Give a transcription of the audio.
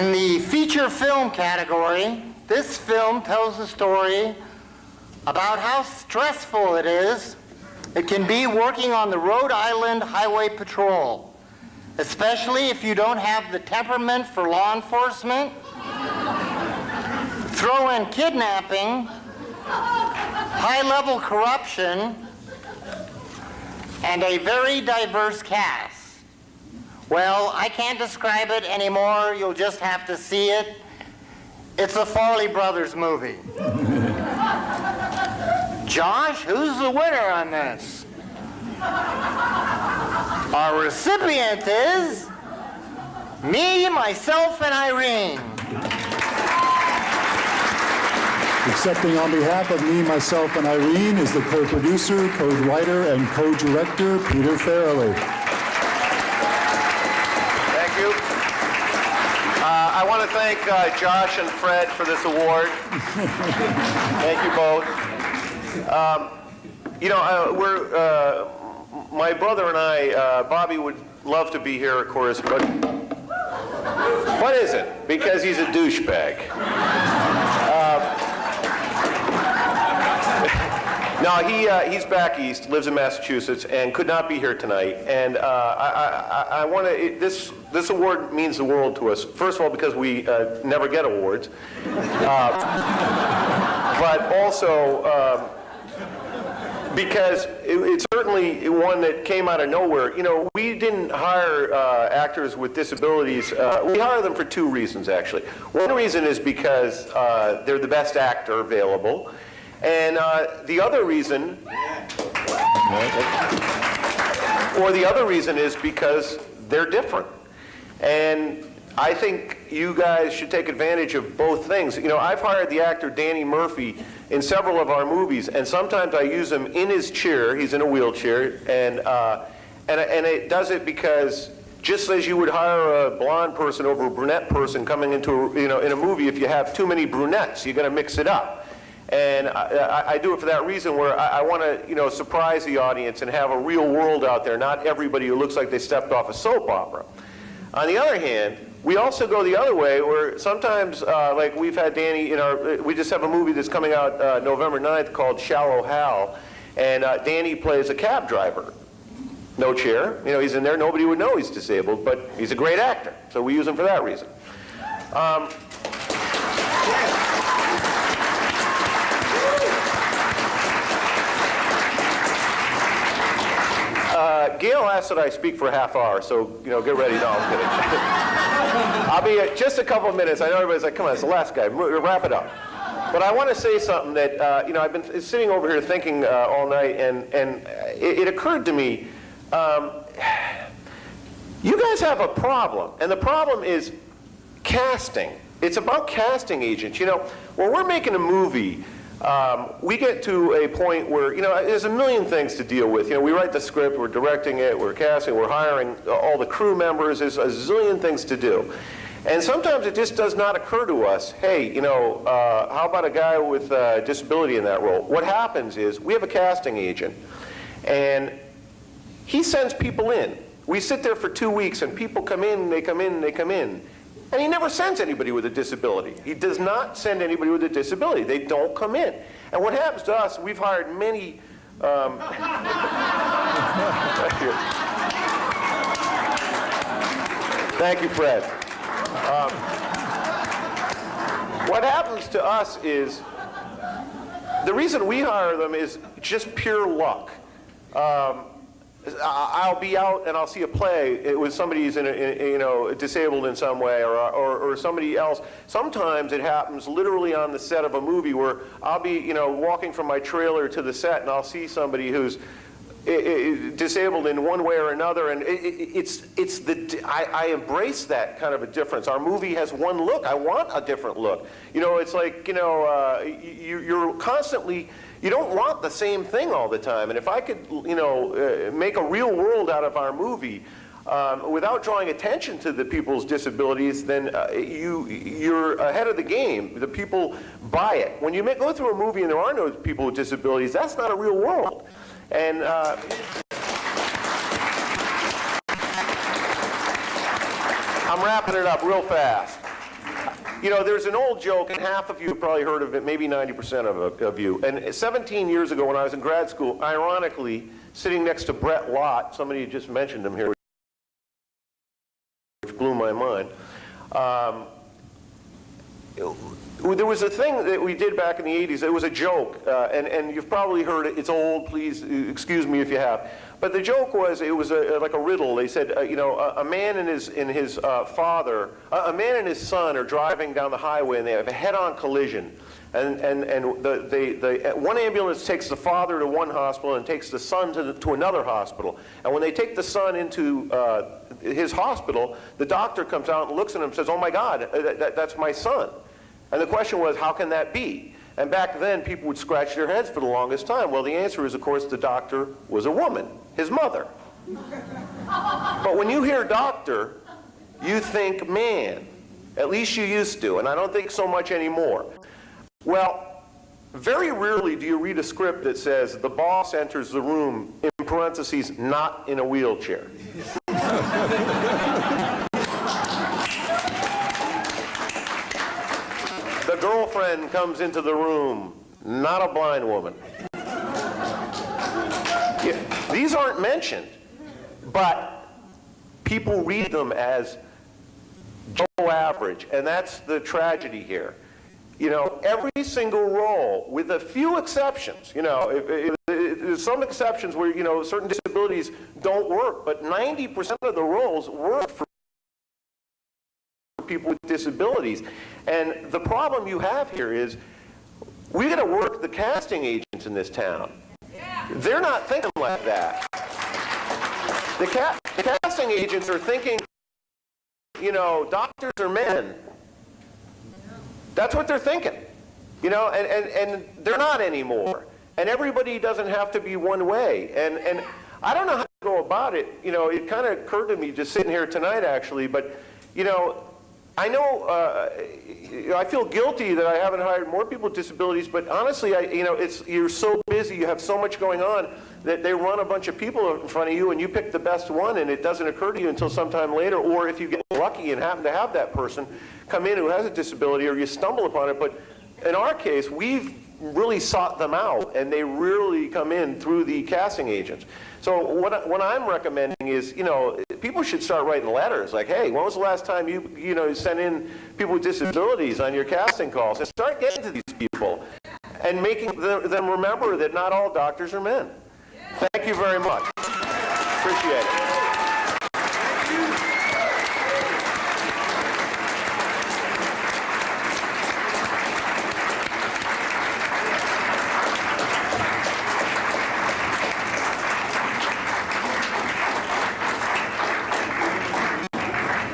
In the feature film category, this film tells the story about how stressful it is it can be working on the Rhode Island Highway Patrol, especially if you don't have the temperament for law enforcement. Throw in kidnapping, high-level corruption, and a very diverse cast. Well, I can't describe it anymore. You'll just have to see it. It's a Farrelly Brothers movie. Josh, who's the winner on this? Our recipient is me, myself, and Irene. Accepting on behalf of me, myself, and Irene is the co-producer, co-writer, and co-director, Peter Farrelly. You. Uh, I want to thank uh, Josh and Fred for this award. thank you both. Um, you know, uh, we're, uh, my brother and I, uh, Bobby would love to be here, of course, but what is it? Because he's a douchebag. No, he, uh, he's back east, lives in Massachusetts, and could not be here tonight. And uh, I, I, I want to, this, this award means the world to us. First of all, because we uh, never get awards. Uh, but also um, because it, it's certainly one that came out of nowhere. You know, we didn't hire uh, actors with disabilities. Uh, we hire them for two reasons, actually. One reason is because they're the best actor available. And uh, the other reason, or the other reason is because they're different. And I think you guys should take advantage of both things. You know, I've hired the actor Danny Murphy in several of our movies, and sometimes I use him in his chair. He's in a wheelchair, and, uh, and, and it does it because just as you would hire a blonde person over a brunette person coming into, a, you know, in a movie, if you have too many brunettes, you're going to mix it up. And I, I, do it for that reason where I, I want to, you know, surprise the audience and have a real world out there, not everybody who looks like they stepped off a soap opera. On the other hand, we also go the other way where sometimes, uh, like we've had Danny in our, we just have a movie that's coming out uh, November 9th called Shallow Hal, and uh, Danny plays a cab driver. No chair, you know, he's in there, nobody would know he's disabled, but he's a great actor, so we use him for that reason. Um, Uh, Gail asked that I speak for a half hour, so you know, get ready. No, I'm kidding. I'll be at just a couple of minutes. I know everybody's like, come on, it's the last guy. Wrap it up. But I want to say something that, uh, you know, I've been sitting over here thinking uh, all night, and, and it, it occurred to me, um, you guys have a problem, and the problem is casting. It's about casting agents. You know, when we're making a movie, um, we get to a point where, you know, there's a million things to deal with. You know, we write the script, we're directing it, we're casting, we're hiring all the crew members, there's a zillion things to do. And sometimes it just does not occur to us, hey, you know, uh, how about a guy with a disability in that role? What happens is we have a casting agent, and he sends people in. We sit there for two weeks, and people come in, they come in, they come in. And he never sends anybody with a disability. He does not send anybody with a disability. They don't come in. And what happens to us, we've hired many, um, thank you. Thank you, Fred. Um, what happens to us is, the reason we hire them is just pure luck. Um, I'll be out and I'll see a play eh, with somebody who's in, a, in you know disabled in some way or, or, or, somebody else. Sometimes it happens literally on the set of a movie where I'll be you know walking from my trailer to the set and I'll see somebody who's disabled in one way or another and it's it's the I, I, embrace that kind of a difference our movie has one look I want a different look you know it's like you know uh, you, you're constantly you don't want the same thing all the time. And if I could, you know, uh, make a real world out of our movie um, without drawing attention to the people's disabilities, then uh, you, you're ahead of the game. The people buy it. When you go through a movie and there are no people with disabilities, that's not a real world. And uh, I'm wrapping it up real fast. You know, there's an old joke, and half of you have probably heard of it, maybe 90% of, of you. And 17 years ago when I was in grad school, ironically, sitting next to Brett Lott, somebody just mentioned him here, which blew my mind. Um, there was a thing that we did back in the 80s. It was a joke, uh, and, and you've probably heard it. It's old, please excuse me if you have. But the joke was, it was a, like a riddle. They said, uh, you know, a, a, man and his, and his uh, father, a man and his son are driving down the highway and they have a head-on collision. And, and, and the, the, the, one ambulance takes the father to one hospital and takes the son to, the, to another hospital. And when they take the son into uh, his hospital, the doctor comes out and looks at him and says, oh my God, uh, that, that, that's my son. And the question was, how can that be? And back then, people would scratch their heads for the longest time. Well, the answer is, of course, the doctor was a woman, his mother. but when you hear doctor, you think man. At least you used to, and I don't think so much anymore. Well, very rarely do you read a script that says the boss enters the room, in parentheses, not in a wheelchair. the girlfriend comes into the room, not a blind woman. Yeah, these aren't mentioned, but people read them as Joe average, and that's the tragedy here. You know, every single role, with a few exceptions, you know, if, if, if, there's some exceptions where, you know, certain disabilities don't work, but 90% of the roles work for people with disabilities. And the problem you have here is we got to work the casting agents in this town. They're not thinking like that. The, ca the casting agents are thinking, you know, doctors are men. That's what they're thinking. You know, and, and, and they're not anymore. And everybody doesn't have to be one way. And, and I don't know how to go about it. You know, it kind of occurred to me just sitting here tonight, actually. But, you know, I know, uh, you know I feel guilty that I haven't hired more people with disabilities, but honestly, I, you know, it's, you're so busy, you have so much going on, that they run a bunch of people in front of you and you pick the best one and it doesn't occur to you until sometime later, or if you get lucky and happen to have that person come in who has a disability or you stumble upon it. But in our case, we've really sought them out and they really come in through the casting agents. So what, what I'm recommending is, you know, people should start writing letters like, hey, when was the last time you, you know, sent in people with disabilities on your casting calls? And start getting to these people and making them remember that not all doctors are men. Thank you very much. Appreciate it.